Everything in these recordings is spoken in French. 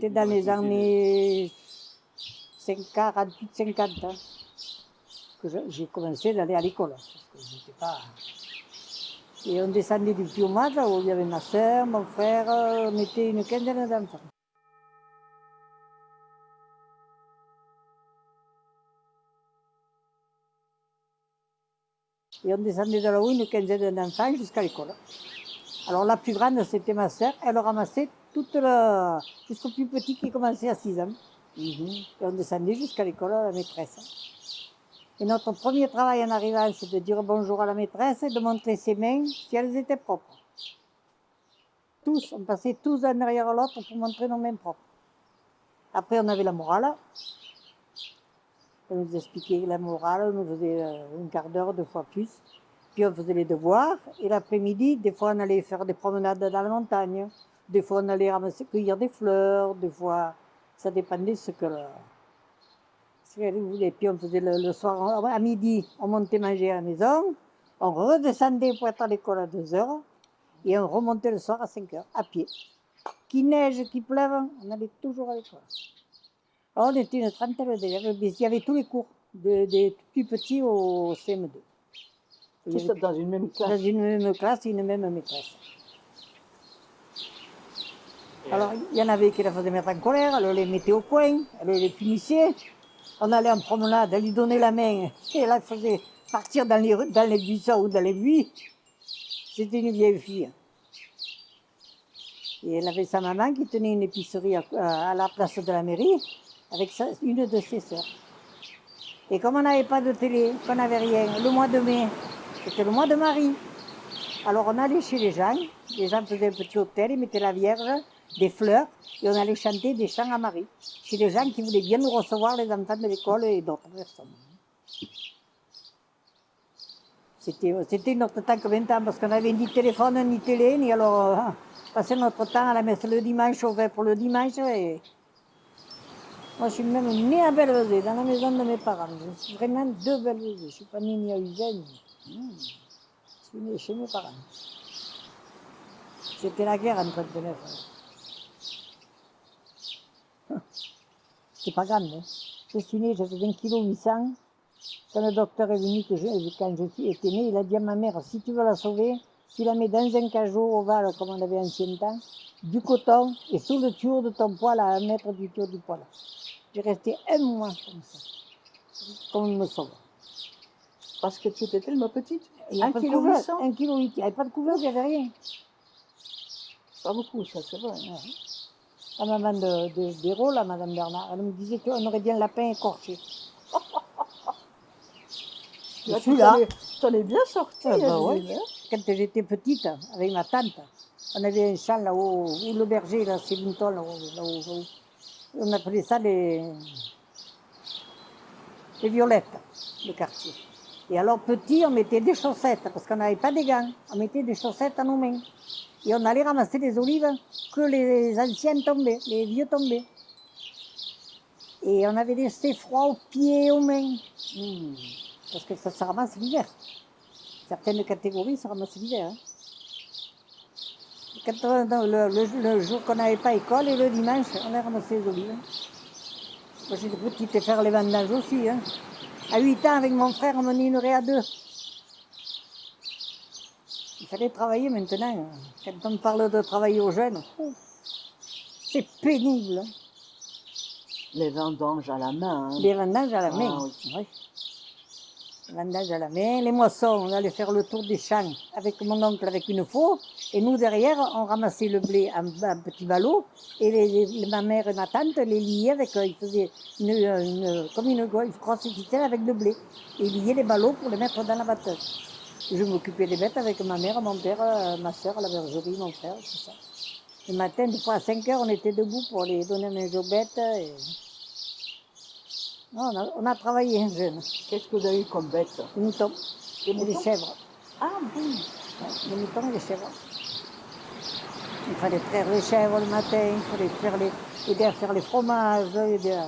C'était dans les années 48-50 hein, que j'ai commencé d'aller à l'école. Pas... Et on descendait du Piomage, où il y avait ma soeur, mon frère, on était une quinzaine d'enfants. Et on descendait de là-haut une quinzaine d'enfants jusqu'à l'école. Alors la plus grande, c'était ma sœur. Elle ramassait toute le... jusqu'au plus petit qui commençait à 6 ans. Et on descendait jusqu'à l'école à la maîtresse. Et notre premier travail en arrivant, c'est de dire bonjour à la maîtresse et de montrer ses mains si elles étaient propres. Tous, on passait tous un derrière l'autre pour montrer nos mains propres. Après, on avait la morale. On nous expliquait la morale, on nous faisait euh, un quart d'heure, deux fois plus. Puis on faisait les devoirs. Et l'après-midi, des fois, on allait faire des promenades dans la montagne. Des fois, on allait ramasser, cueillir des fleurs. Des fois, ça dépendait de ce que qu'elle voulait. Puis on faisait le, le soir, à midi, on montait manger à la maison. On redescendait pour être à l'école à 2 heures. Et on remontait le soir à 5 heures, à pied. Qu'il neige, qu'il pleuve, on allait toujours à l'école. Alors, on était une trentaine d'élèves. Il y avait tous les cours, de- des plus petits au CM2. Il y Tous dans une même dans classe. une même classe, une même maîtresse. Alors, il y en avait qui la faisaient mettre en colère, elle les mettait au coin, elle les punissait. On allait en promenade, elle lui donnait la main, et elle la faisait partir dans les, dans les buissons ou dans les buis. C'était une vieille fille. Et elle avait sa maman qui tenait une épicerie à, à la place de la mairie, avec sa- une de ses sœurs. Et comme on n'avait pas de télé, qu'on n'avait rien, le mois de mai, c'était le mois de Marie. Alors on allait chez les gens, les gens faisaient un petit hôtel, ils mettaient la Vierge, des fleurs, et on allait chanter des chants à Marie. Chez les gens qui voulaient bien nous recevoir, les enfants de l'école et d'autres personnes. C'était c'était notre temps que temps, parce qu'on n'avait ni téléphone, ni télé, ni alors euh, passer notre temps à la messe le dimanche, au vin pour le dimanche. Moi, je suis même née à Bellevesée, dans la maison de mes parents. Je suis vraiment de Bellevesée. Je ne suis pas née ni à Usain. ni- Je suis née chez mes parents. C'était la guerre en 39. C'est pas grave. Hein. Je suis née, j'avais 1 kg 800. Quand le docteur est venu, que je- quand je suis été née, il a dit à ma mère, si tu veux la sauver, tu la mets dans un cajot ovale, comme on avait ancien temps, du coton, et sous le tuyau de ton poil, à un mètre du tuyau du poil. J'ai resté un mois comme ça, comme me sauve. Parce que tu étais tellement petite. Il Un kilo couvert, 800. un kilo huit. Il n'y avait pas de couvert, il n'y avait rien. Pas beaucoup, ça, c'est vrai. Ouais. La maman de, de, la madame Bernard, elle me disait qu'on aurait bien le lapin écorché. Je Là, suis tu là. t'en es- bien sortie. Ah, bah ouais. hein. Quand j'étais petite, avec ma tante, on avait un champ là-haut, où le berger, là, c'est Linton, là-haut. On appelait ça les, les violettes, le quartier. Et alors, petit, on mettait des chaussettes, parce qu'on n'avait pas des gants. On mettait des chaussettes à nos mains. Et on allait ramasser les olives que les anciens tombaient, les vieux tombaient. Et on avait laissé froid aux pieds et aux mains. Hmm. Parce que ça se ramasse l'hiver. Certaines catégories se ramassent l'hiver. hein. Le, jour qu'on n'avait pas école et le dimanche, on a ramassé les olives. Moi j'étais petite et faire les vendanges aussi. hein. À 8 ans, avec mon frère, on menait une raie à deux. Il fallait travailler maintenant. Quand on parle de travailler aux jeunes, oh, c'est pénible. hein. Les vendanges à la main. hein. Les vendanges à la Ah, main. oui. oui. Les vendanges à la main, les moissons, on allait faire le tour des champs avec mon oncle avec une faux, et nous derrière, on ramassait le blé en, en petits ballots, et les, les- ma mère et ma tante les liaient avec, euh, ils faisaient une, une- comme une, une ficelle avec le blé, et ils liaient les ballots pour les mettre dans la batteuse. Je m'occupais des bêtes avec ma mère, mon père, euh, ma soeur, la bergerie, mon frère, tout ça. Le matin, des fois à 5 heures, on était debout pour les donner à aux bêtes. Et... Non, on, a, on a travaillé hein, jeune. Qu'est-ce que vous avez eu comme bête Les moutons Des et les moutons? chèvres. Ah bon les moutons et les chèvres. Il fallait traire les chèvres le matin, il fallait faire les, aider à faire les fromages, aider à...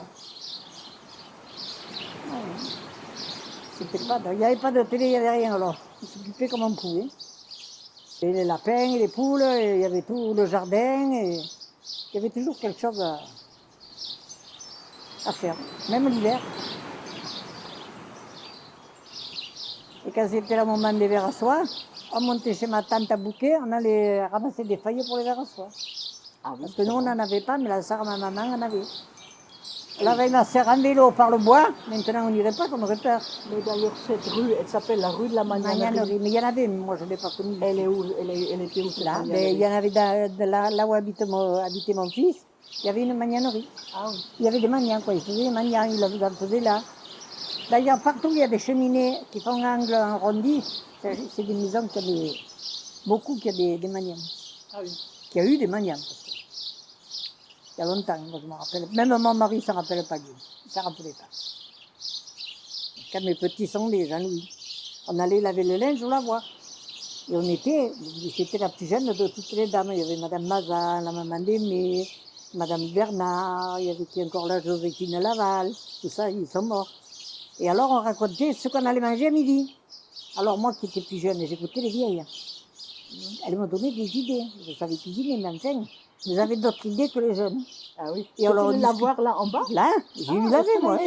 Ouais. C'était pas, il n'y avait pas de télé, il n'y avait rien alors. On s'occupait comme on pouvait. Et les lapins, et les poules, et il y avait tout le jardin, et il y avait toujours quelque chose à, à faire, même l'hiver. Et quand c'était le moment des verres à soie, on montait chez ma tante à Bouquet, on allait ramasser des feuilles pour les verres à soie. Ah oui, Parce que nous, on n'en avait pas, mais la sœur ma maman en avait. Elle avait ma sœur en vélo par le bois, maintenant on n'irait pas, aurait peur. Mais d'ailleurs, cette rue, elle s'appelle la rue de la Magnanerie. Magnanerie, mais il y en avait, mais moi je ne l'ai pas connue. Elle est où? Elle, est- elle était où cette Là, ben, il y en avait dans- de là, là où mon, habitait mon fils, il y avait une magnanerie. Ah oui. Il y avait des maniants, quoi. Ils faisaient des maniants, ils en faisaient là. D'ailleurs, partout où il y a des cheminées qui font angle arrondi, c'est des maisons qui ont des, beaucoup qui ont des, des maniants. Ah oui. Qui a eu des maniants. Que Il y a longtemps, moi je me rappelle. Même mon mari ne s'en rappelle pas, lui. Il ne rappelait pas. Quand mes petits sont nés, Jean-Louis, on allait laver le linge au lavoir. Et on était, c'était la plus jeune de toutes les dames. Il y avait Madame Mazan, la maman d'Aimé, Madame Bernard, il y avait qui encore là, Joséphine Laval, tout ça, ils sont morts. Et alors on racontait ce qu'on allait manger à midi. Alors moi qui étais plus jeune, j'écoutais les vieilles. Elles m'ont donné des idées. Je savais cuisiner, mais enfin, j'avais d'autres idées que les jeunes? Ah oui. Et on C'était le lavoir là en bas? Là, j'ai Ah, eu laver, moi.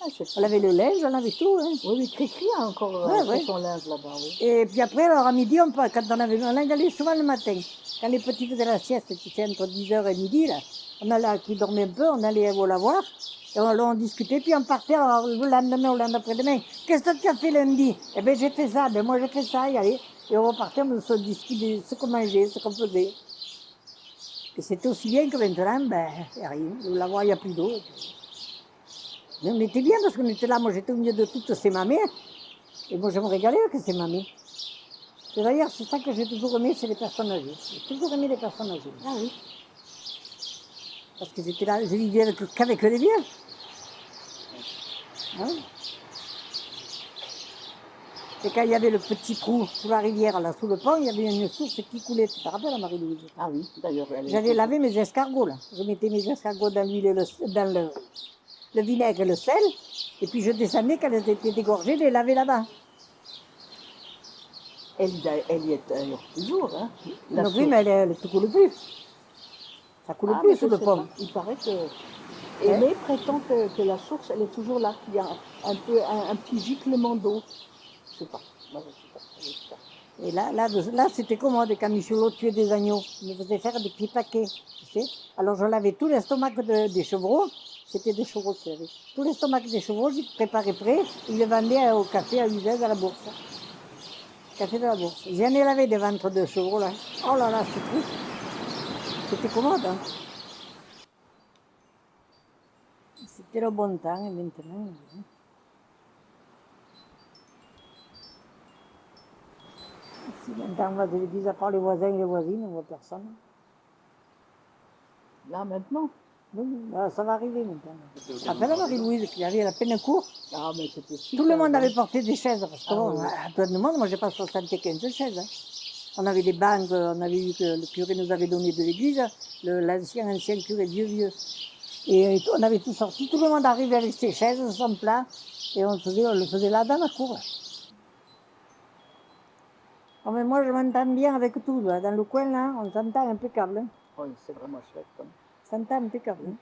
Ah, On avait le linge, on avait tout. hein. Oui, oui, Cricri a encore euh, Ouais, fait ouais. son linge là-bas, oui. Et puis après, alors à midi, on, quand on avait, on allait souvent le matin. Quand les petits faisaient la sieste, c'était entre 10h et midi, là, on allait, qui dormaient un peu, on allait au lavoir, et on, on discutait, puis on partait alors, le lendemain ou le lendemain après-demain. Qu'est-ce que tu as fait lundi? Eh bien, j'ai fait ça, ben moi j'ai fait ça, et allez. Et on repartait, on se discutait ce qu'on mangeait, ce qu'on faisait. Et c'était aussi bien que maintenant, ben, rien. Le lavoir, il n'y a plus d'eau. Mais on était bien parce qu'on était là, moi j'étais au milieu de toutes ces mamées. Et moi je me régalais avec ces mamées. Et d'ailleurs, c'est ça que j'ai toujours aimé, c'est les personnes âgées. J'ai toujours aimé les personnes âgées. Ah oui. Parce que j'étais là, je vivais avec, qu'avec les vieux. Hein? Et quand il y avait le petit trou sous la rivière, là, sous le pont, il y avait une source qui coulait. Tu te rappelles, Marie-Louise? Ah oui, d'ailleurs, J'avais lavé mes escargots, là. Je mettais mes escargots dans l'huile le, dans le, le vinaigre et le sel. Et puis je descendais, quand elles étaient dégorgées, je les lavais là-bas. Elle, y a- elle y est d'ailleurs toujours, hein. La Donc oui, mais elle, ne coule plus. Ça coule Ah, plus sous le pont. pas. Il paraît que. Aimé prétend que, que la source, elle est toujours là, qu'il y a un, peu, un, un petit giclement d'eau. Je sais pas. Et là, là, là c'était commode quand Michelot tuait des agneaux? Il me faisait faire des petits paquets, tu sais. Alors je lavais tout l'estomac de- des chevreaux. C'était des chevreaux avait. Tout l'estomac des chevreaux, je préparais prêt. Il le vendait au café à Uzès à la bourse. Café de la bourse. J'en ai lavé des ventres de chevreaux là. Oh là là, c'est triste. C'était commode. Hein. C'était le bon temps et. Si maintenant on va de l'église, à part les voisins et les voisines, on voit personne. Là, maintenant? Oui, là, ça va arriver maintenant. La Marie-Louise qui avait la peine court, Ah, mais c'était tout le monde avait porté des chaises. Parce que Ah bon, oui. à plein de monde, moi j'ai pas 75 chaises. hein. On avait des banques, on avait eu que le curé nous avait donné de l'église, l'ancien ancien curé vieux vieux. Et euh, on avait tout sorti, tout le monde arrivait avec ses chaises, son plat, et on, faisait, on le faisait là dans la cour. Oh, mais moi je m'entends bien avec tout, là. dans le coin là, on s'entend impeccable. hein. Oui, c'est vraiment chouette. hein. On s'entend impeccable. hein.